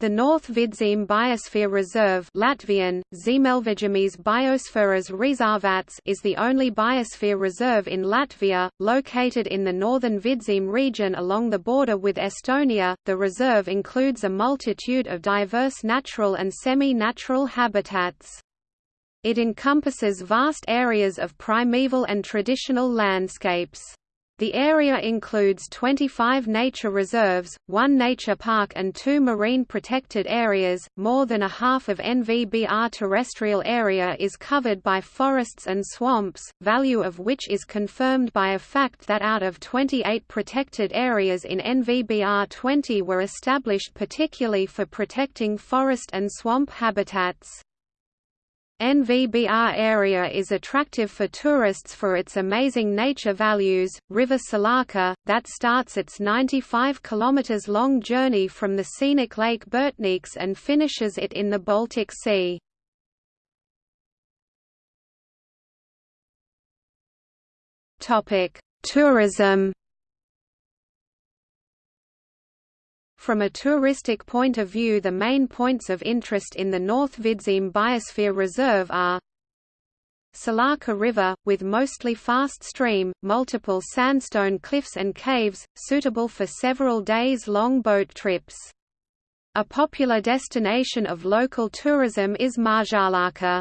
The North Vidzeme Biosphere Reserve Latvian, Biosferas Rezervats is the only biosphere reserve in Latvia, located in the northern Vidzeme region along the border with Estonia. The reserve includes a multitude of diverse natural and semi-natural habitats. It encompasses vast areas of primeval and traditional landscapes. The area includes 25 nature reserves, one nature park and two marine protected areas. More than a half of NVBR terrestrial area is covered by forests and swamps, value of which is confirmed by a fact that out of 28 protected areas in NVBR 20 were established particularly for protecting forest and swamp habitats. NVBR area is attractive for tourists for its amazing nature values. River Salaca, that starts its 95 km long journey from the scenic Lake Burtnieks and finishes it in the Baltic Sea. Topic: Tourism From a touristic point of view the main points of interest in the North Vidzeme Biosphere Reserve are Salaca River, with mostly fast stream, multiple sandstone cliffs and caves, suitable for several days-long boat trips. A popular destination of local tourism is Mazsalaca.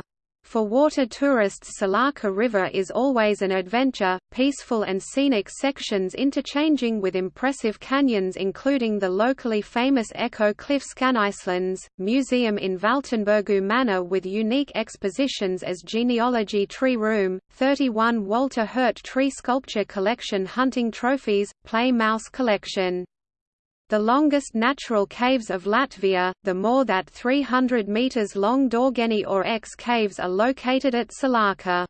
For water tourists Salaca River is always an adventure, peaceful and scenic sections interchanging with impressive canyons including the locally famous Echo Cliff Skaņaiskalns, museum in Valtenbergu Manor with unique expositions as Genealogy Tree Room, 31 Walter Hurt Tree Sculpture Collection Hunting Trophies, Play Mouse Collection the longest natural caves of Latvia, the more that 300 meters long Dorgeni or X caves are located at Salaca.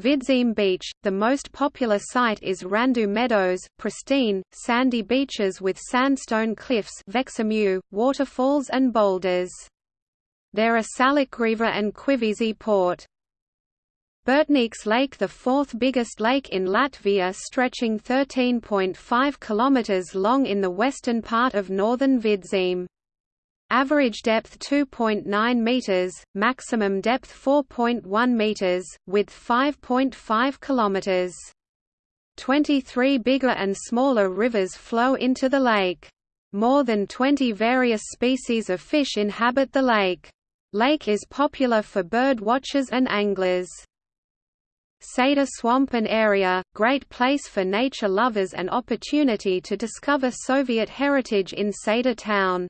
Vidzeme Beach, the most popular site is Randu Meadows, pristine, sandy beaches with sandstone cliffs waterfalls and boulders. There are Salacgrīva and Kuiviži port. Burtnieks Lake the fourth biggest lake in Latvia stretching 13.5 km long in the western part of northern Vidzeme. Average depth 2.9 meters, maximum depth 4.1 meters, width 5.5 kilometers. 23 bigger and smaller rivers flow into the lake. More than 20 various species of fish inhabit the lake. Lake is popular for bird watchers and anglers. Seda Swamp and area, great place for nature lovers and opportunity to discover Soviet heritage in Seda town.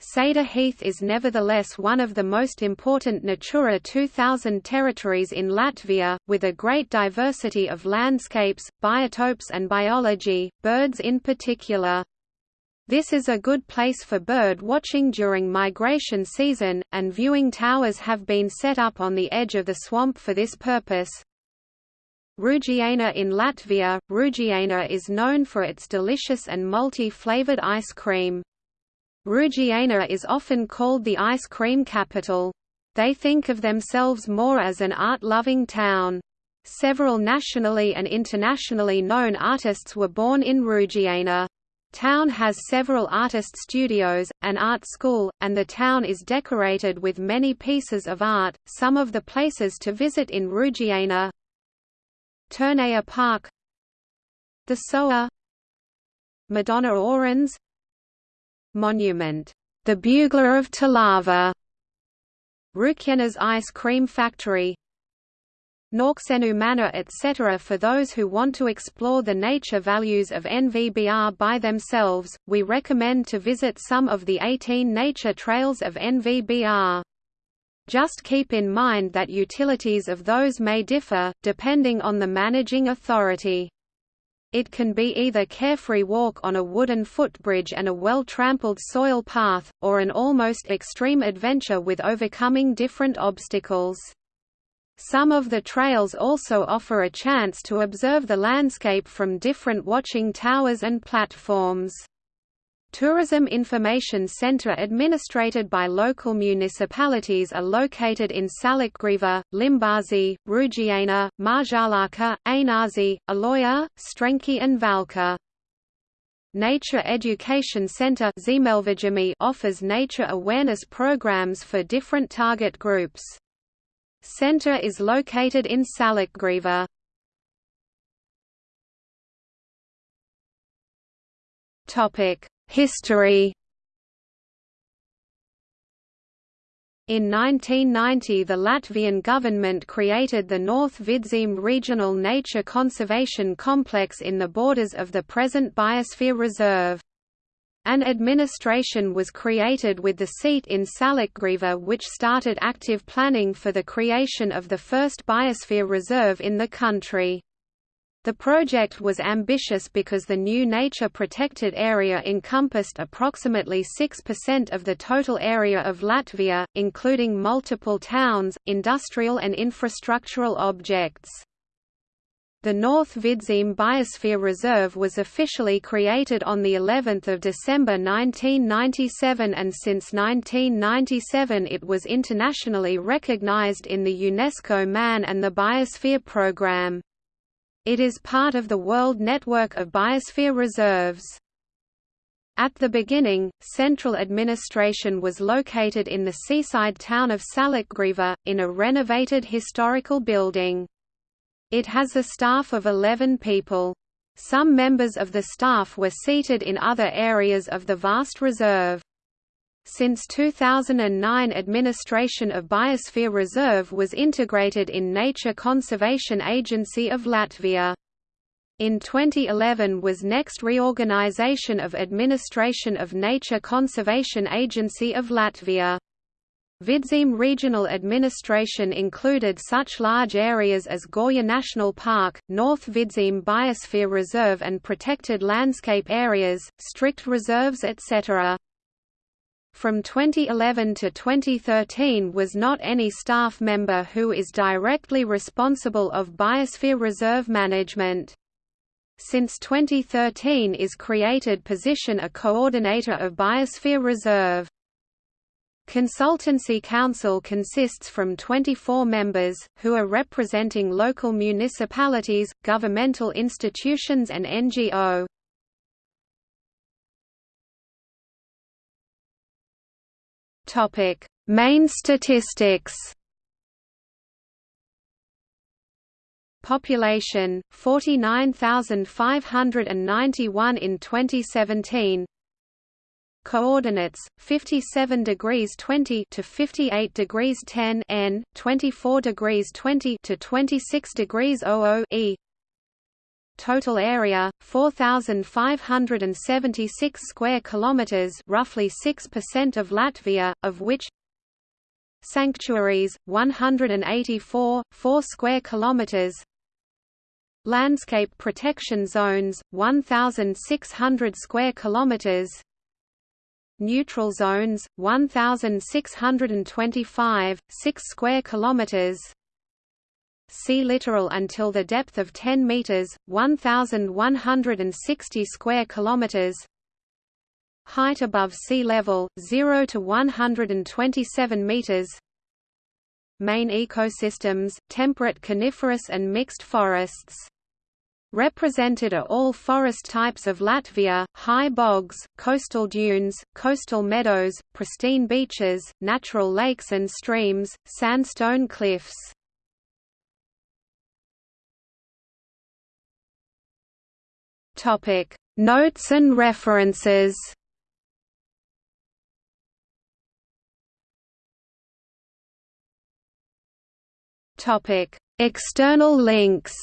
Seda Heath is nevertheless one of the most important Natura 2000 territories in Latvia, with a great diversity of landscapes, biotopes and biology, birds in particular. This is a good place for bird watching during migration season, and viewing towers have been set up on the edge of the swamp for this purpose. Rūjiena in Latvia, Rūjiena is known for its delicious and multi-flavored ice cream. Rūjiena is often called the ice cream capital. They think of themselves more as an art-loving town. Several nationally and internationally known artists were born in Rūjiena. Town has several artist studios, an art school, and the town is decorated with many pieces of art. Some of the places to visit in Rūjiena Turnea Park The Soa Madonna Orens Monument, The Bugler of Talava Rūjiena's Ice Cream Factory Naukšēnu Manor etc. For those who want to explore the nature values of NVBR by themselves, we recommend to visit some of the 18 nature trails of NVBR. Just keep in mind that utilities of those may differ, depending on the managing authority. It can be either carefree walk on a wooden footbridge and a well-trampled soil path, or an almost extreme adventure with overcoming different obstacles. Some of the trails also offer a chance to observe the landscape from different watching towers and platforms. Tourism Information Center administrated by local municipalities are located in Salacgrīva, Limbaži, Rūjiena, Mazsalaca, Ainaži, Aloja, Strenči and Valka. Nature Education Center offers nature awareness programs for different target groups. Center is located in Salacgrīva. History In 1990 the Latvian government created the North Vidzeme Regional Nature Conservation Complex in the borders of the present Biosphere Reserve. An administration was created with the seat in Salacgrīva which started active planning for the creation of the first biosphere reserve in the country. The project was ambitious because the new nature-protected area encompassed approximately 6% of the total area of Latvia, including multiple towns, industrial and infrastructural objects. The North Vidzeme Biosphere Reserve was officially created on the 11th of December 1997 and since 1997 it was internationally recognized in the UNESCO Man and the Biosphere Programme. It is part of the World Network of Biosphere Reserves. At the beginning, central administration was located in the seaside town of Salacgrīva, in a renovated historical building. It has a staff of 11 people. Some members of the staff were seated in other areas of the vast reserve. Since 2009 administration of Biosphere Reserve was integrated in Nature Conservation Agency of Latvia. In 2011 was next reorganization of Administration of Nature Conservation Agency of Latvia. Vidzeme Regional Administration included such large areas as Gauja National Park, North Vidzeme Biosphere Reserve and protected landscape areas, strict reserves etc from 2011 to 2013 was not any staff member who is directly responsible of Biosphere Reserve management. Since 2013 is created position a coordinator of Biosphere Reserve. Consultancy Council consists from 24 members, who are representing local municipalities, governmental institutions and NGO. Topic: Main statistics. Population 49,591 in 2017. Coordinates 57 degrees 20 to 58 degrees 10 n, 24 degrees 20 to 26 degrees 00 e. Total area 4576 square kilometers, roughly 6% of Latvia, of which Sanctuaries 184 4 square kilometers. Landscape protection zones 1600 square kilometers. Neutral zones 1625 6 square kilometers sea littoral until the depth of 10 meters, 1160 square kilometers. Height above sea level 0 to 127 meters. Main ecosystems: temperate coniferous and mixed forests. Represented are all forest types of Latvia, high bogs, coastal dunes, coastal meadows, pristine beaches, natural lakes and streams, sandstone cliffs. Topic: Notes and references. Topic: External links.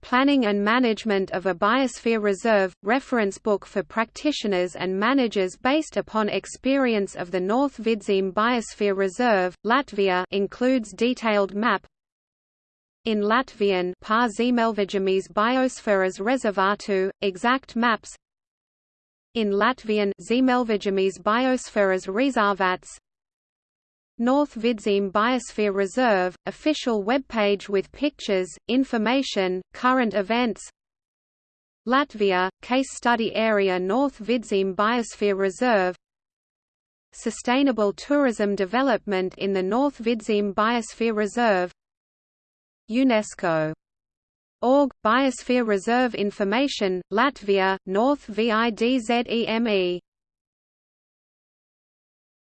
Planning and Management of a Biosphere Reserve – reference book for practitioners and managers based upon experience of the North Vidzeme Biosphere Reserve, Latvia includes detailed map in Latvian Pārzemeļvidzemes biosferas rezervātu, exact maps. In Latvian Ziemeļvidzemes biosferas rezervāts North Vidzeme Biosphere Reserve, official webpage with pictures, information, current events. Latvia, Case Study Area North Vidzeme Biosphere Reserve. Sustainable tourism development in the North Vidzeme Biosphere Reserve UNESCO. Org, Biosphere Reserve Information, Latvia, North VIDZEME